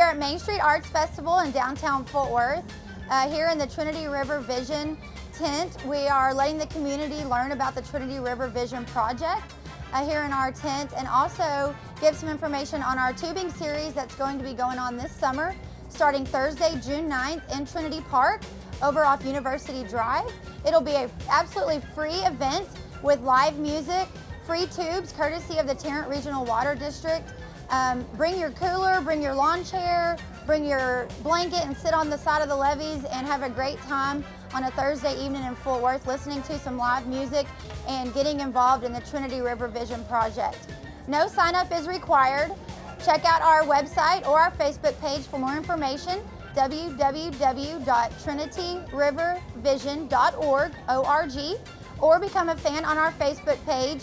at Main Street Arts Festival in downtown Fort Worth. Uh, here in the Trinity River Vision tent, we are letting the community learn about the Trinity River Vision project uh, here in our tent and also give some information on our tubing series that's going to be going on this summer starting Thursday, June 9th in Trinity Park over off University Drive. It'll be an absolutely free event with live music, free tubes courtesy of the Tarrant Regional Water District. Um, bring your cooler, bring your lawn chair, bring your blanket and sit on the side of the levees and have a great time on a Thursday evening in Fort Worth listening to some live music and getting involved in the Trinity River Vision Project. No sign up is required. Check out our website or our Facebook page for more information www.trinityrivervision.org, O-R-G, or become a fan on our Facebook page